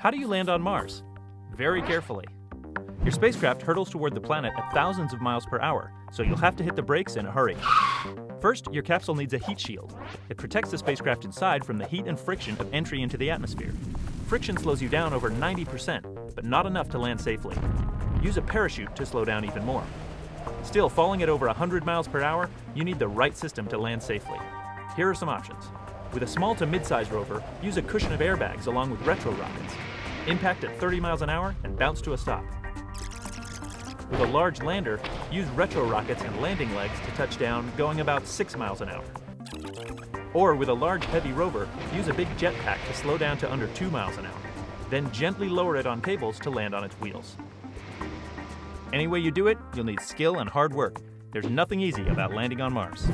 How do you land on Mars? Very carefully. Your spacecraft hurtles toward the planet at thousands of miles per hour, so you'll have to hit the brakes in a hurry. First, your capsule needs a heat shield. It protects the spacecraft inside from the heat and friction of entry into the atmosphere. Friction slows you down over 90%, but not enough to land safely. Use a parachute to slow down even more. Still, falling at over 100 miles per hour, you need the right system to land safely. Here are some options. With a small to mid-size rover, use a cushion of airbags along with retro rockets. Impact at 30 miles an hour and bounce to a stop. With a large lander, use retro rockets and landing legs to touch down going about 6 miles an hour. Or with a large heavy rover, use a big jetpack to slow down to under 2 miles an hour. Then gently lower it on cables to land on its wheels. Any way you do it, you'll need skill and hard work. There's nothing easy about landing on Mars.